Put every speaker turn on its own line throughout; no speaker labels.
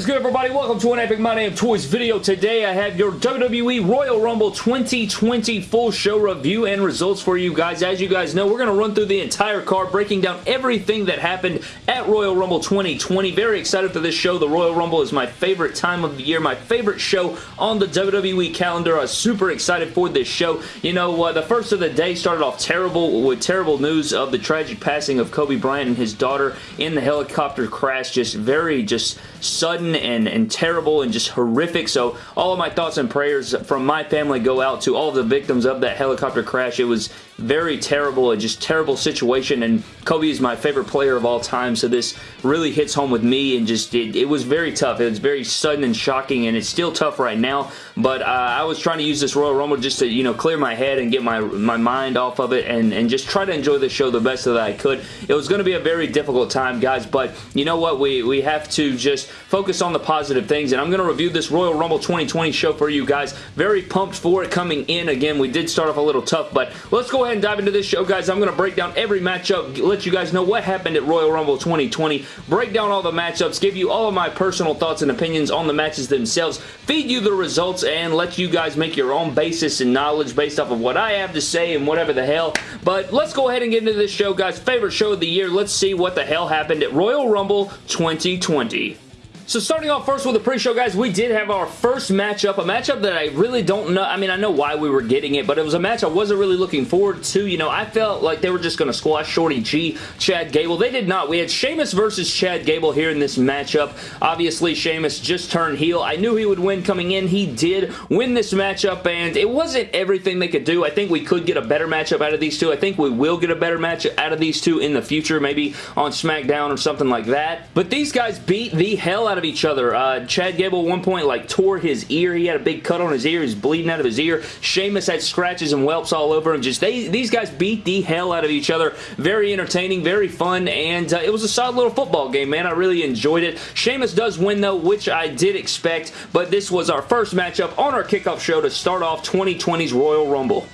is good, everybody? Welcome to an Epic My Damn Toys video. Today, I have your WWE Royal Rumble 2020 full show review and results for you guys. As you guys know, we're going to run through the entire card, breaking down everything that happened at Royal Rumble 2020. Very excited for this show. The Royal Rumble is my favorite time of the year, my favorite show on the WWE calendar. I'm super excited for this show. You know, uh, the first of the day started off terrible with terrible news of the tragic passing of Kobe Bryant and his daughter in the helicopter crash. Just very, just sudden and, and terrible and just horrific. So all of my thoughts and prayers from my family go out to all the victims of that helicopter crash. It was very terrible, a just terrible situation, and Kobe is my favorite player of all time, so this really hits home with me, and just, it, it was very tough. It was very sudden and shocking, and it's still tough right now, but uh, I was trying to use this Royal Rumble just to, you know, clear my head and get my, my mind off of it, and, and just try to enjoy the show the best that I could. It was going to be a very difficult time, guys, but you know what? We, we have to just focus on the positive things, and I'm going to review this Royal Rumble 2020 show for you guys. Very pumped for it coming in. Again, we did start off a little tough, but let's go ahead and dive into this show, guys. I'm going to break down every matchup, let you guys know what happened at Royal Rumble 2020, break down all the matchups, give you all of my personal thoughts and opinions on the matches themselves, feed you the results, and let you guys make your own basis and knowledge based off of what I have to say and whatever the hell. But let's go ahead and get into this show, guys. Favorite show of the year. Let's see what the hell happened at Royal Rumble 2020. So starting off first with the pre-show, guys, we did have our first matchup, a matchup that I really don't know. I mean, I know why we were getting it, but it was a match I wasn't really looking forward to. You know, I felt like they were just going to squash Shorty G, Chad Gable. They did not. We had Sheamus versus Chad Gable here in this matchup. Obviously, Sheamus just turned heel. I knew he would win coming in. He did win this matchup, and it wasn't everything they could do. I think we could get a better matchup out of these two. I think we will get a better match out of these two in the future, maybe on SmackDown or something like that. But these guys beat the hell out of of each other. Uh, Chad Gable at one point like tore his ear. He had a big cut on his ear. He's bleeding out of his ear. Sheamus had scratches and whelps all over him. Just they, These guys beat the hell out of each other. Very entertaining, very fun, and uh, it was a solid little football game, man. I really enjoyed it. Sheamus does win, though, which I did expect, but this was our first matchup on our kickoff show to start off 2020's Royal Rumble.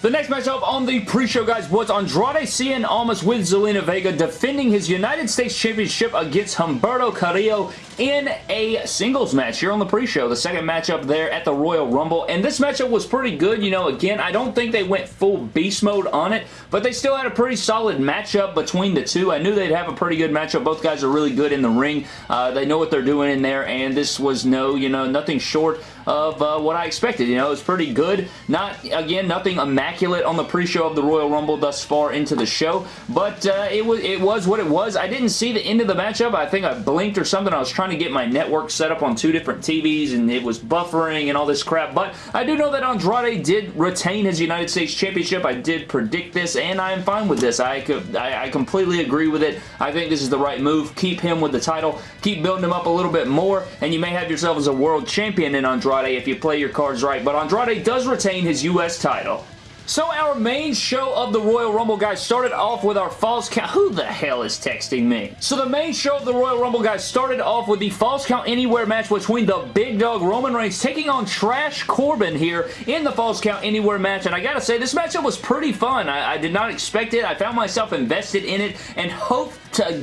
The next matchup on the pre-show, guys, was Andrade Cien Almas with Zelina Vega defending his United States Championship against Humberto Carrillo in a singles match here on the pre-show. The second matchup there at the Royal Rumble. And this matchup was pretty good. You know, again, I don't think they went full beast mode on it, but they still had a pretty solid matchup between the two. I knew they'd have a pretty good matchup. Both guys are really good in the ring. Uh, they know what they're doing in there, and this was no, you know, nothing short of uh, what I expected. You know, it was pretty good. Not, again, nothing immaculate on the pre-show of the Royal Rumble thus far into the show, but uh, it, was, it was what it was. I didn't see the end of the matchup. I think I blinked or something. I was trying to get my network set up on two different TVs, and it was buffering and all this crap, but I do know that Andrade did retain his United States Championship. I did predict this, and I am fine with this. I, could, I, I completely agree with it. I think this is the right move. Keep him with the title. Keep building him up a little bit more, and you may have yourself as a world champion in Andrade if you play your cards right, but Andrade does retain his U.S. title. So our main show of the Royal Rumble, guys, started off with our falls count. Who the hell is texting me? So the main show of the Royal Rumble, guys, started off with the falls count anywhere match between the big dog Roman Reigns taking on Trash Corbin here in the falls count anywhere match. And I gotta say, this matchup was pretty fun. I, I did not expect it. I found myself invested in it and hope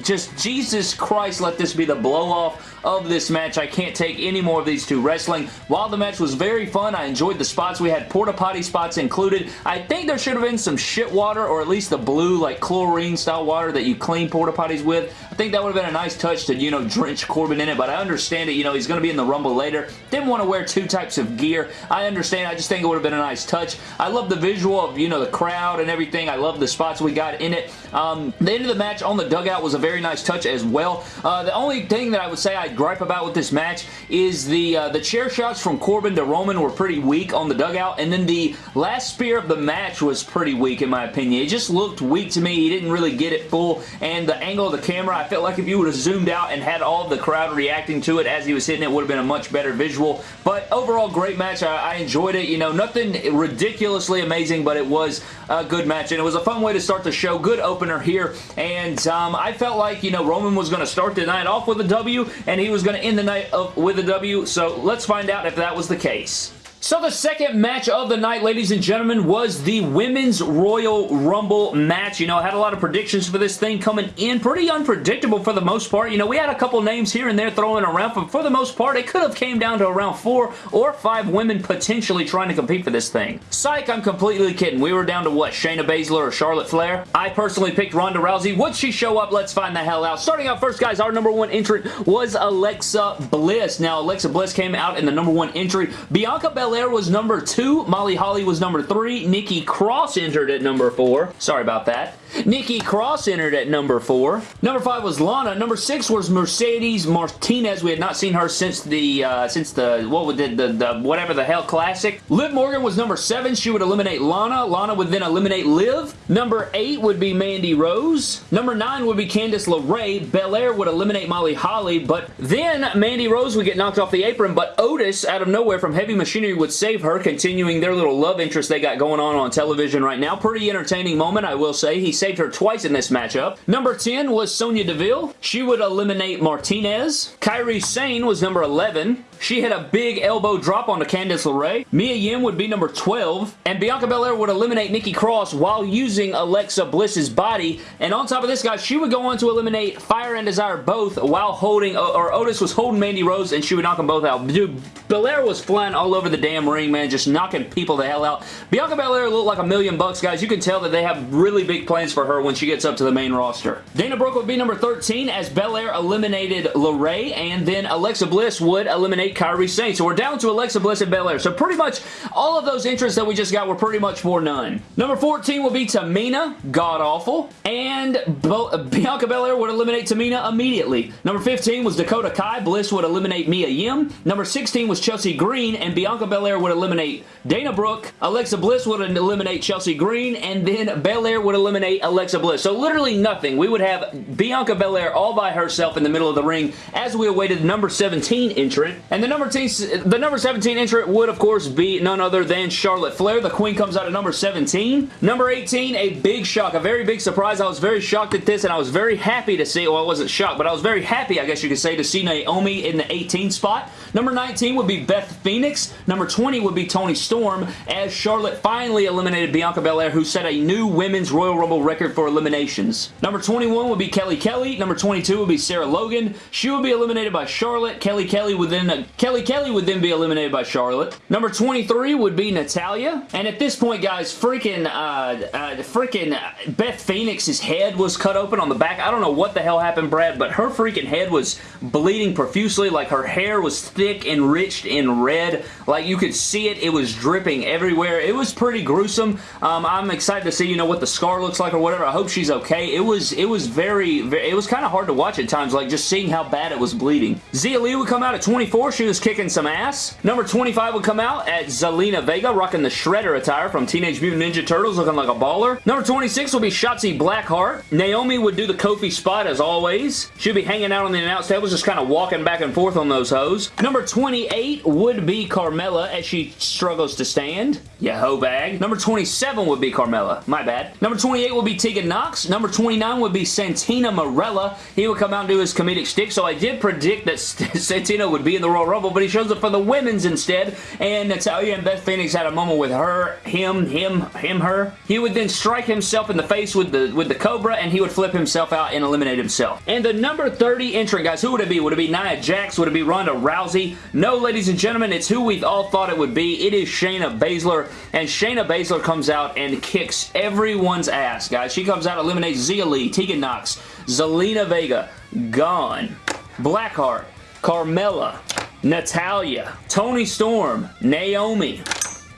just, Jesus Christ, let this be the blow-off of this match. I can't take any more of these two wrestling. While the match was very fun, I enjoyed the spots. We had porta potty spots included. I think there should have been some shit water or at least the blue like chlorine style water that you clean porta potties with. I think that would have been a nice touch to, you know, drench Corbin in it, but I understand it. You know, he's going to be in the Rumble later. Didn't want to wear two types of gear. I understand. I just think it would have been a nice touch. I love the visual of, you know, the crowd and everything. I love the spots we got in it. Um, the end of the match on the dugout was a very nice touch as well. Uh, the only thing that I would say I gripe about with this match is the uh, the chair shots from Corbin to Roman were pretty weak on the dugout, and then the last spear of the match was pretty weak in my opinion. It just looked weak to me. He didn't really get it full, and the angle of the camera, I felt like if you would have zoomed out and had all the crowd reacting to it as he was hitting it, would have been a much better visual, but overall, great match. I, I enjoyed it. You know, nothing ridiculously amazing, but it was a good match, and it was a fun way to start the show. Good opener here, and um, I felt like, you know, Roman was going to start the night off with a W, and he was going to end the night with a W, so let's find out if that was the case. So the second match of the night, ladies and gentlemen, was the Women's Royal Rumble match. You know, I had a lot of predictions for this thing coming in. Pretty unpredictable for the most part. You know, we had a couple names here and there throwing around, but for the most part, it could have came down to around four or five women potentially trying to compete for this thing. Psych, I'm completely kidding. We were down to what, Shayna Baszler or Charlotte Flair? I personally picked Ronda Rousey. Would she show up? Let's find the hell out. Starting out first, guys, our number one entrant was Alexa Bliss. Now, Alexa Bliss came out in the number one entry. Bianca Belair Belair was number two. Molly Holly was number three. Nikki Cross entered at number four. Sorry about that. Nikki Cross entered at number four. Number five was Lana. Number six was Mercedes Martinez. We had not seen her since the uh, since the what would the, the, the whatever the hell classic. Liv Morgan was number seven. She would eliminate Lana. Lana would then eliminate Liv. Number eight would be Mandy Rose. Number nine would be Candice LeRae. Belair would eliminate Molly Holly, but then Mandy Rose would get knocked off the apron, but Otis out of nowhere from Heavy Machinery would save her, continuing their little love interest they got going on on television right now. Pretty entertaining moment, I will say. He saved her twice in this matchup. Number 10 was Sonya Deville. She would eliminate Martinez. Kairi Sane was number 11. She had a big elbow drop onto Candice LeRae. Mia Yim would be number 12. And Bianca Belair would eliminate Nikki Cross while using Alexa Bliss's body. And on top of this, guys, she would go on to eliminate Fire and Desire both while holding, or Otis was holding Mandy Rose and she would knock them both out. Dude, Belair was flying all over the damn ring, man, just knocking people the hell out. Bianca Belair looked like a million bucks, guys. You can tell that they have really big plans for her when she gets up to the main roster. Dana Brooke would be number 13 as Belair eliminated LeRae, and then Alexa Bliss would eliminate Kairi Sane. So we're down to Alexa Bliss and Belair. So pretty much all of those interests that we just got were pretty much for none. Number 14 will be Tamina, god-awful, and uh, Bianca Belair would eliminate Tamina immediately. Number 15 was Dakota Kai. Bliss would eliminate Mia Yim. Number 16 was Chelsea Green, and Bianca Belair would eliminate Dana Brooke. Alexa Bliss would eliminate Chelsea Green, and then Belair would eliminate Alexa Bliss. So literally nothing. We would have Bianca Belair all by herself in the middle of the ring as we awaited number 17 entrant. And the number, the number 17 entrant would, of course, be none other than Charlotte Flair. The Queen comes out at number 17. Number 18, a big shock, a very big surprise. I was very shocked at this, and I was very happy to see, well, I wasn't shocked, but I was very happy, I guess you could say, to see Naomi in the 18 spot. Number 19 would be Beth Phoenix. Number 20 would be Toni Storm, as Charlotte finally eliminated Bianca Belair, who set a new Women's Royal Rumble record for eliminations. Number 21 would be Kelly Kelly. Number 22 would be Sarah Logan. She would be eliminated by Charlotte. Kelly Kelly would then Kelly Kelly would then be eliminated by Charlotte. Number 23 would be Natalya. And at this point, guys, freaking uh, uh, freaking Beth Phoenix's head was cut open on the back. I don't know what the hell happened, Brad, but her freaking head was bleeding profusely. Like her hair was thick, enriched in red. Like you could see it. It was dripping everywhere. It was pretty gruesome. Um, I'm excited to see, you know, what the scar looks like or whatever. I hope she's okay. It was, it was very, very it was kind of hard to watch at times, like just seeing how bad it was bleeding. Xia Li would come out at 24. She was kicking some ass. Number 25 would come out at Zelina Vega, rocking the Shredder attire from Teenage Mutant Ninja Turtles, looking like a baller. Number 26 will be Shotzi Blackheart. Naomi would do the Kofi spot as always. She'd be hanging out on the announce table, just kind of walking back and forth on those hoes. Number 28 would be Carmella as she struggles to stand. Yeah, hoe bag. Number 27 would be Carmella. My bad. Number 28 would be Tegan Nox. Number 29 would be Santina Marella. He would come out and do his comedic stick, so I did predict that Santina would be in the Royal Rumble, but he shows up for the women's instead, and Natalya and Beth Phoenix had a moment with her, him, him, him, her. He would then strike himself in the face with the with the Cobra, and he would flip himself out and eliminate himself. And the number 30 entrant, guys, who would it be? Would it be Nia Jax? Would it be Ronda Rousey? No, ladies and gentlemen, it's who we've all thought it would be. It is Shayna Baszler, and Shayna Baszler comes out and kicks everyone's ass, guys. She comes out, eliminates Xia Li, Tegan Nox, Zelina Vega, gone. Blackheart, Carmella, Natalya, Toni Storm, Naomi,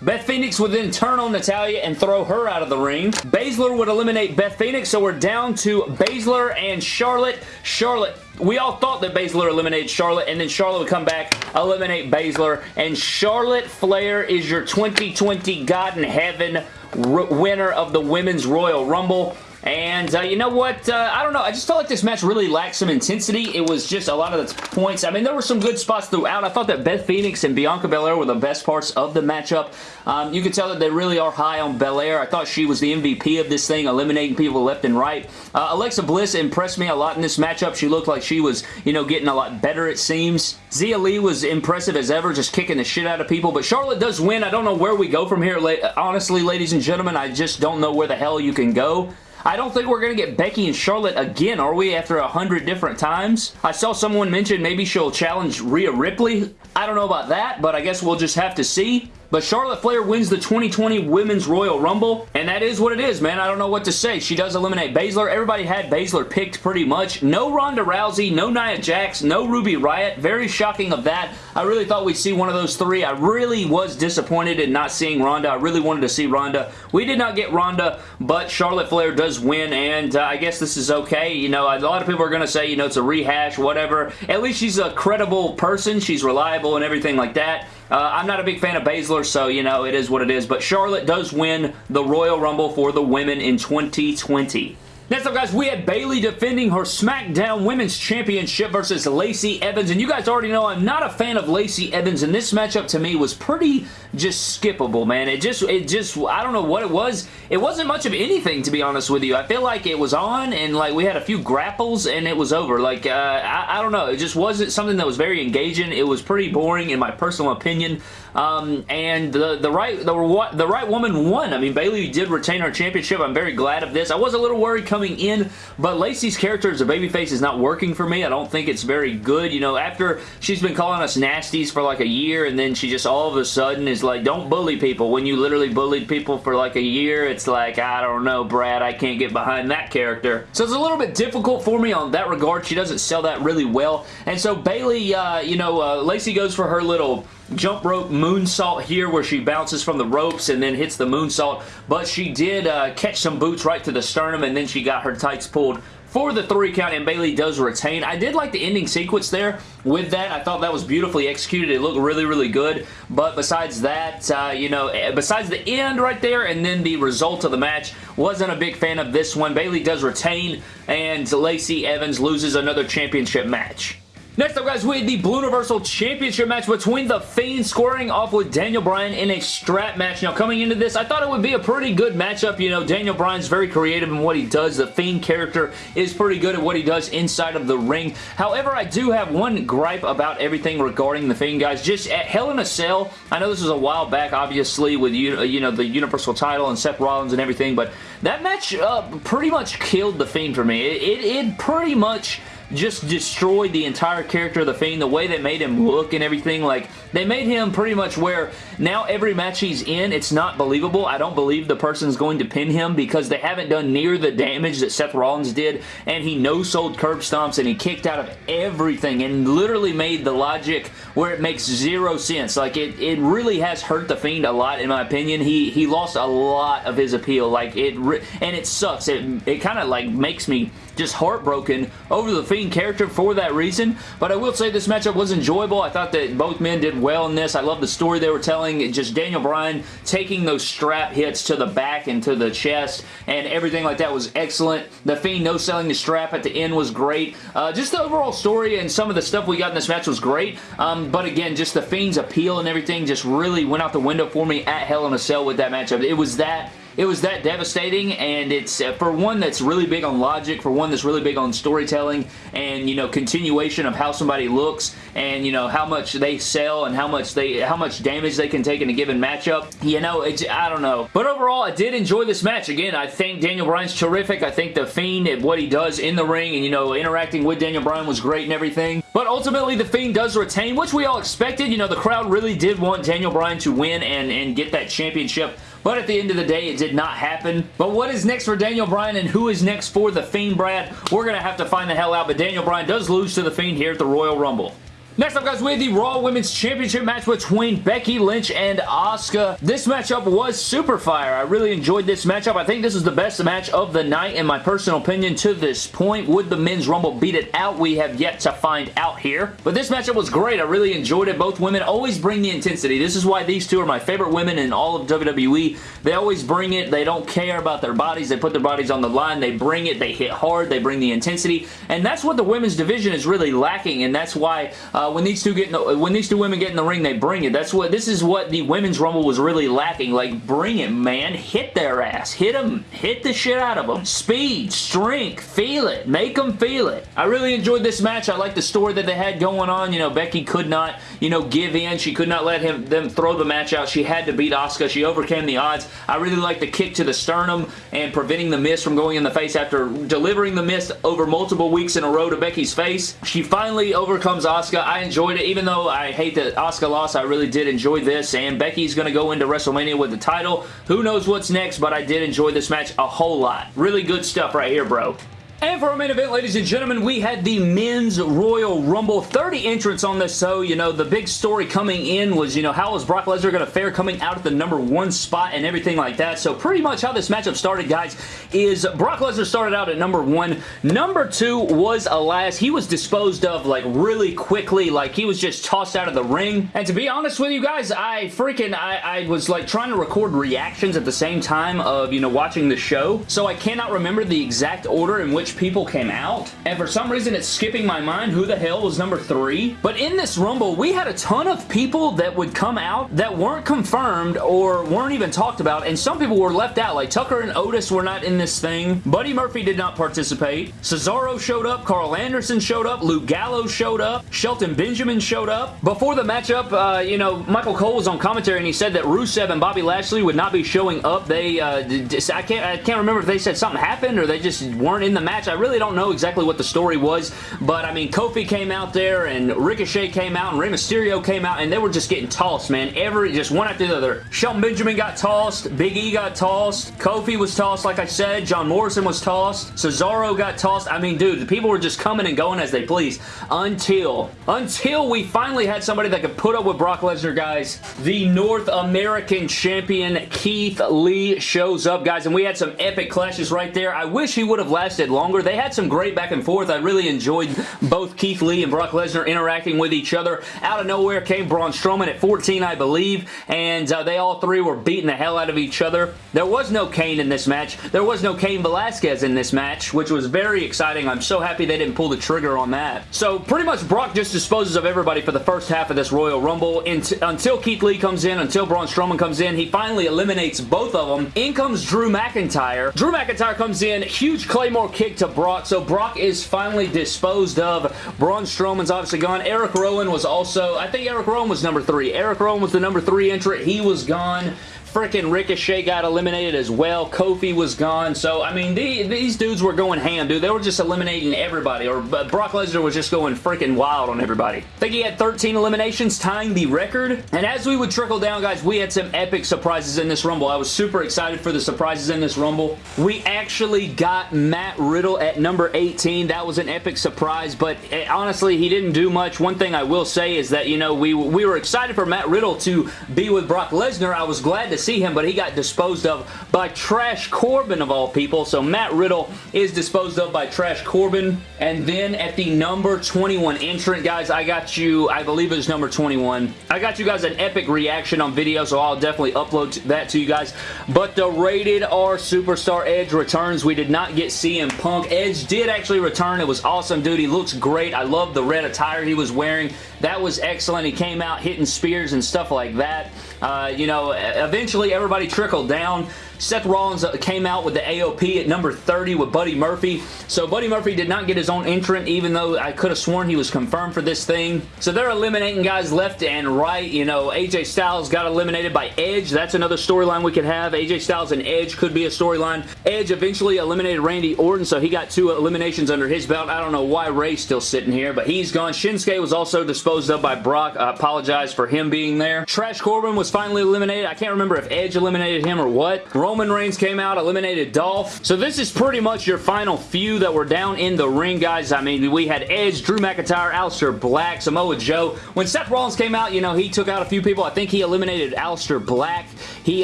Beth Phoenix would then turn on Natalya and throw her out of the ring. Baszler would eliminate Beth Phoenix, so we're down to Baszler and Charlotte. Charlotte we all thought that Baszler eliminated Charlotte, and then Charlotte would come back, eliminate Baszler, and Charlotte Flair is your 2020 God in Heaven winner of the Women's Royal Rumble. And uh, you know what? Uh, I don't know. I just felt like this match really lacked some intensity. It was just a lot of the points. I mean, there were some good spots throughout. I thought that Beth Phoenix and Bianca Belair were the best parts of the matchup. Um, you could tell that they really are high on Belair. I thought she was the MVP of this thing, eliminating people left and right. Uh, Alexa Bliss impressed me a lot in this matchup. She looked like she was, you know, getting a lot better, it seems. Xia Li was impressive as ever, just kicking the shit out of people. But Charlotte does win. I don't know where we go from here. Honestly, ladies and gentlemen, I just don't know where the hell you can go. I don't think we're going to get Becky and Charlotte again, are we, after a hundred different times? I saw someone mention maybe she'll challenge Rhea Ripley. I don't know about that, but I guess we'll just have to see. But Charlotte Flair wins the 2020 Women's Royal Rumble, and that is what it is, man. I don't know what to say. She does eliminate Baszler. Everybody had Baszler picked pretty much. No Ronda Rousey, no Nia Jax, no Ruby Riot. Very shocking of that. I really thought we'd see one of those three. I really was disappointed in not seeing Ronda. I really wanted to see Ronda. We did not get Ronda, but Charlotte Flair does win, and uh, I guess this is okay. You know, a lot of people are going to say, you know, it's a rehash, whatever. At least she's a credible person. She's reliable and everything like that. Uh, I'm not a big fan of Baszler, so, you know, it is what it is. But Charlotte does win the Royal Rumble for the women in 2020. Next up, guys, we had Bayley defending her SmackDown Women's Championship versus Lacey Evans, and you guys already know I'm not a fan of Lacey Evans, and this matchup to me was pretty just skippable, man. It just, it just, I don't know what it was. It wasn't much of anything, to be honest with you. I feel like it was on, and like we had a few grapples, and it was over. Like, uh, I, I don't know. It just wasn't something that was very engaging. It was pretty boring, in my personal opinion. Um, and the the right the, the right woman won. I mean, Bayley did retain her championship. I'm very glad of this. I was a little worried coming in, but Lacey's character as a babyface is not working for me. I don't think it's very good. You know, after she's been calling us nasties for like a year, and then she just all of a sudden is like, don't bully people. When you literally bullied people for like a year, it's like, I don't know, Brad, I can't get behind that character. So it's a little bit difficult for me on that regard. She doesn't sell that really well. And so Bayley, uh, you know, uh, Lacey goes for her little jump rope moonsault here where she bounces from the ropes and then hits the moonsault, but she did uh, catch some boots right to the sternum and then she got her tights pulled for the three count and Bayley does retain. I did like the ending sequence there with that. I thought that was beautifully executed. It looked really, really good. But besides that, uh, you know, eh, besides the end right there and then the result of the match, wasn't a big fan of this one. Bayley does retain and Lacey Evans loses another championship match. Next up, guys, we had the Blue Universal Championship match between The Fiend squaring off with Daniel Bryan in a strap match. Now, coming into this, I thought it would be a pretty good matchup. You know, Daniel Bryan's very creative in what he does. The Fiend character is pretty good at what he does inside of the ring. However, I do have one gripe about everything regarding The Fiend, guys. Just at Hell in a Cell, I know this was a while back, obviously, with, you you know, the Universal title and Seth Rollins and everything, but that match uh, pretty much killed The Fiend for me. It, it, it pretty much just destroyed the entire character of The Fiend, the way they made him look and everything. Like, they made him pretty much where now every match he's in, it's not believable. I don't believe the person's going to pin him because they haven't done near the damage that Seth Rollins did, and he no-sold curb stomps, and he kicked out of everything, and literally made the logic where it makes zero sense. Like, it, it really has hurt The Fiend a lot, in my opinion. He he lost a lot of his appeal. Like, it, and it sucks. It, it kind of, like, makes me just heartbroken over the Fiend character for that reason. But I will say this matchup was enjoyable. I thought that both men did well in this. I love the story they were telling. Just Daniel Bryan taking those strap hits to the back and to the chest and everything like that was excellent. The Fiend no selling the strap at the end was great. Uh, just the overall story and some of the stuff we got in this match was great. Um, but again, just the Fiend's appeal and everything just really went out the window for me at Hell in a Cell with that matchup. It was that it was that devastating and it's uh, for one that's really big on logic, for one that's really big on storytelling and you know continuation of how somebody looks and you know how much they sell and how much they how much damage they can take in a given matchup. You know, it's I don't know. But overall, I did enjoy this match. Again, I think Daniel Bryan's terrific. I think The Fiend what he does in the ring and you know interacting with Daniel Bryan was great and everything. But ultimately, The Fiend does retain, which we all expected. You know, the crowd really did want Daniel Bryan to win and, and get that championship but at the end of the day, it did not happen. But what is next for Daniel Bryan and who is next for The Fiend, Brad? We're going to have to find the hell out, but Daniel Bryan does lose to The Fiend here at the Royal Rumble. Next up, guys, we have the Raw Women's Championship match between Becky Lynch and Asuka. This matchup was super fire. I really enjoyed this matchup. I think this is the best match of the night, in my personal opinion, to this point. Would the Men's Rumble beat it out? We have yet to find out here. But this matchup was great. I really enjoyed it. Both women always bring the intensity. This is why these two are my favorite women in all of WWE. They always bring it. They don't care about their bodies. They put their bodies on the line. They bring it. They hit hard. They bring the intensity. And that's what the women's division is really lacking, and that's why uh, Uh, when these two get the, when these two women get in the ring, they bring it. That's what this is what the women's rumble was really lacking. Like, bring it, man. Hit their ass. Hit them. Hit the shit out of them. Speed, strength, feel it. Make them feel it. I really enjoyed this match. I like the story that they had going on. You know, Becky could not, you know, give in. She could not let him them throw the match out. She had to beat Asuka. She overcame the odds. I really like the kick to the sternum and preventing the miss from going in the face after delivering the miss over multiple weeks in a row to Becky's face. She finally overcomes Asuka. I enjoyed it. Even though I hate that Asuka lost, I really did enjoy this. And Becky's going to go into WrestleMania with the title. Who knows what's next, but I did enjoy this match a whole lot. Really good stuff right here, bro. And for our main event, ladies and gentlemen, we had the Men's Royal Rumble. 30 entrants on this, so, you know, the big story coming in was, you know, how was Brock Lesnar going to fare coming out at the number one spot and everything like that. So pretty much how this matchup started, guys, is Brock Lesnar started out at number one. Number two was Elias. He was disposed of, like, really quickly. Like, he was just tossed out of the ring. And to be honest with you guys, I freaking, I, I was, like, trying to record reactions at the same time of, you know, watching the show. So I cannot remember the exact order in which which people came out, and for some reason it's skipping my mind who the hell was number three. But in this Rumble, we had a ton of people that would come out that weren't confirmed or weren't even talked about, and some people were left out. Like Tucker and Otis were not in this thing. Buddy Murphy did not participate. Cesaro showed up. Karl Anderson showed up. Luke Gallows showed up. Shelton Benjamin showed up. Before the matchup, uh, you know, Michael Cole was on commentary and he said that Rusev and Bobby Lashley would not be showing up. They, uh, I can't, I can't remember if they said something happened or they just weren't in the match match. I really don't know exactly what the story was, but I mean, Kofi came out there and Ricochet came out and Rey Mysterio came out and they were just getting tossed, man. Every, just one after the other. Shelton Benjamin got tossed. Big E got tossed. Kofi was tossed, like I said. John Morrison was tossed. Cesaro got tossed. I mean, dude, the people were just coming and going as they please until, until we finally had somebody that could put up with Brock Lesnar, guys. The North American Champion Keith Lee shows up, guys, and we had some epic clashes right there. I wish he would have lasted longer longer. They had some great back and forth. I really enjoyed both Keith Lee and Brock Lesnar interacting with each other. Out of nowhere came Braun Strowman at 14, I believe, and uh, they all three were beating the hell out of each other. There was no Kane in this match. There was no Cain Velasquez in this match, which was very exciting. I'm so happy they didn't pull the trigger on that. So pretty much Brock just disposes of everybody for the first half of this Royal Rumble until Keith Lee comes in, until Braun Strowman comes in. He finally eliminates both of them. In comes Drew McIntyre. Drew McIntyre comes in, huge Claymore kick to Brock. So Brock is finally disposed of. Braun Strowman's obviously gone. Eric Rowan was also, I think Eric Rowan was number three. Eric Rowan was the number three entrant. He was gone freaking Ricochet got eliminated as well. Kofi was gone. So, I mean, the, these dudes were going ham, dude. They were just eliminating everybody. Or Brock Lesnar was just going freaking wild on everybody. I think he had 13 eliminations, tying the record. And as we would trickle down, guys, we had some epic surprises in this Rumble. I was super excited for the surprises in this Rumble. We actually got Matt Riddle at number 18. That was an epic surprise, but eh, honestly, he didn't do much. One thing I will say is that, you know, we, we were excited for Matt Riddle to be with Brock Lesnar. I was glad to see him, but he got disposed of by Trash Corbin of all people. So Matt Riddle is disposed of by Trash Corbin. And then at the number 21 entrant, guys, I got you, I believe it was number 21. I got you guys an epic reaction on video, so I'll definitely upload that to you guys. But the Rated R Superstar Edge returns. We did not get CM Punk. Edge did actually return. It was awesome, dude. He looks great. I love the red attire he was wearing. That was excellent. He came out hitting spears and stuff like that. Uh, you know, eventually everybody trickled down. Seth Rollins uh, came out with the AOP at number 30 with Buddy Murphy. So Buddy Murphy did not get his own entrant, even though I could have sworn he was confirmed for this thing. So they're eliminating guys left and right. You know, AJ Styles got eliminated by Edge. That's another storyline we could have. AJ Styles and Edge could be a storyline. Edge eventually eliminated Randy Orton, so he got two eliminations under his belt. I don't know why Rey's still sitting here, but he's gone. Shinsuke was also disposed of by Brock. I apologize for him being there. Trash Corbin was finally eliminated. I can't remember if Edge eliminated him or what. Roman Reigns came out, eliminated Dolph. So this is pretty much your final few that were down in the ring, guys. I mean, we had Edge, Drew McIntyre, Aleister Black, Samoa Joe. When Seth Rollins came out, you know, he took out a few people. I think he eliminated Aleister Black. He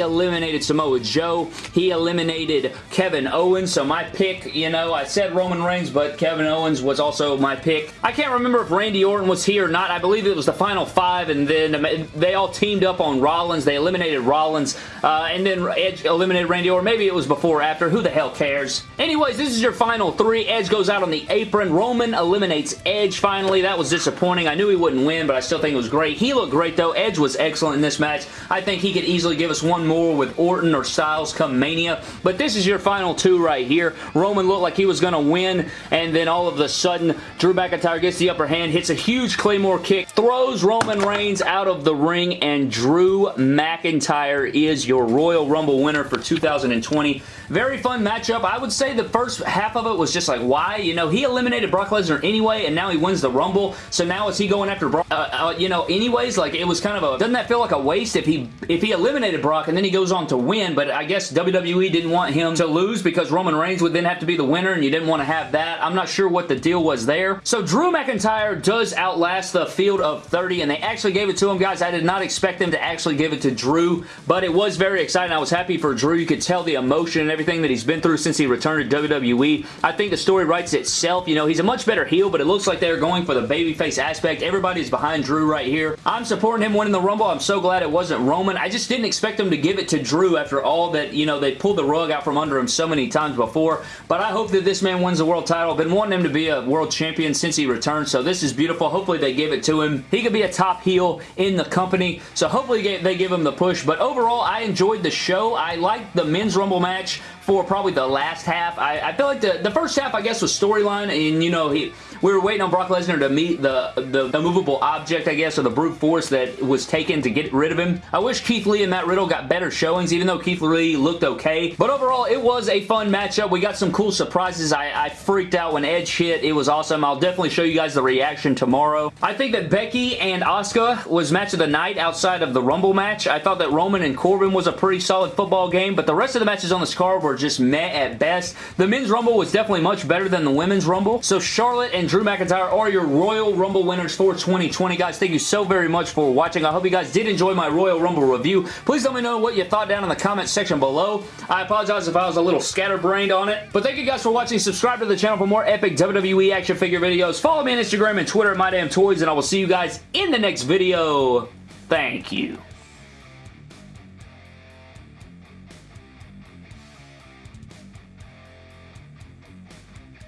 eliminated Samoa Joe. He eliminated Kevin Owens. So my pick, you know, I said Roman Reigns, but Kevin Owens was also my pick. I can't remember if Randy Orton was here or not. I believe it was the final five, and then they all teamed up on Rollins. They eliminated Rollins, uh, and then Edge eliminated Randy or Maybe it was before or after. Who the hell cares? Anyways, this is your final three. Edge goes out on the apron. Roman eliminates Edge finally. That was disappointing. I knew he wouldn't win, but I still think it was great. He looked great, though. Edge was excellent in this match. I think he could easily give us one more with Orton or Styles come Mania, but this is your final two right here. Roman looked like he was going to win, and then all of a sudden, Drew McIntyre gets the upper hand, hits a huge Claymore kick, throws Roman Reigns out of the ring, and Drew McIntyre is your Royal Rumble winner for 2020. Very fun matchup. I would say the first half of it was just like, why? You know, he eliminated Brock Lesnar anyway, and now he wins the Rumble, so now is he going after Brock? Uh, uh, you know, anyways, like, it was kind of a, doesn't that feel like a waste if he, if he eliminated Brock and then he goes on to win, but I guess WWE didn't want him to lose because Roman Reigns would then have to be the winner, and you didn't want to have that. I'm not sure what the deal was there. So Drew McIntyre does outlast the field of 30, and they actually gave it to him, guys. I did not expect them to actually give it to Drew, but it was very exciting. I was happy for Drew. You could tell the emotion and everything that he's been through since he returned to WWE. I think the story writes itself. You know, he's a much better heel, but it looks like they're going for the babyface aspect. Everybody's behind Drew right here. I'm supporting him winning the Rumble. I'm so glad it wasn't Roman. I just didn't expect him to give it to Drew after all that, you know, they pulled the rug out from under him so many times before, but I hope that this man wins the world title. I've been wanting him to be a world champion since he returned, so this is beautiful. Hopefully they give it to him. He could be a top heel in the company, so hopefully they give him the push, but overall, I enjoyed the show. I liked the Men's Rumble match for probably the last half. I, I feel like the, the first half, I guess, was storyline, and, you know, he we were waiting on Brock Lesnar to meet the, the, the movable object, I guess, or the brute force that was taken to get rid of him. I wish Keith Lee and Matt Riddle got better showings, even though Keith Lee looked okay. But overall, it was a fun matchup. We got some cool surprises. I, I freaked out when Edge hit. It was awesome. I'll definitely show you guys the reaction tomorrow. I think that Becky and Asuka was match of the night outside of the Rumble match. I thought that Roman and Corbin was a pretty solid football game, but the rest of the matches on this card were just meh at best. The Men's Rumble was definitely much better than the Women's Rumble. So Charlotte and Drew McIntyre are your Royal Rumble winners for 2020. Guys, thank you so very much for watching. I hope you guys did enjoy my Royal Rumble review. Please let me know what you thought down in the comment section below. I apologize if I was a little scatterbrained on it. But thank you guys for watching. Subscribe to the channel for more epic WWE action figure videos. Follow me on Instagram and Twitter at MyDamnToys, and I will see you guys in the next video. Thank you.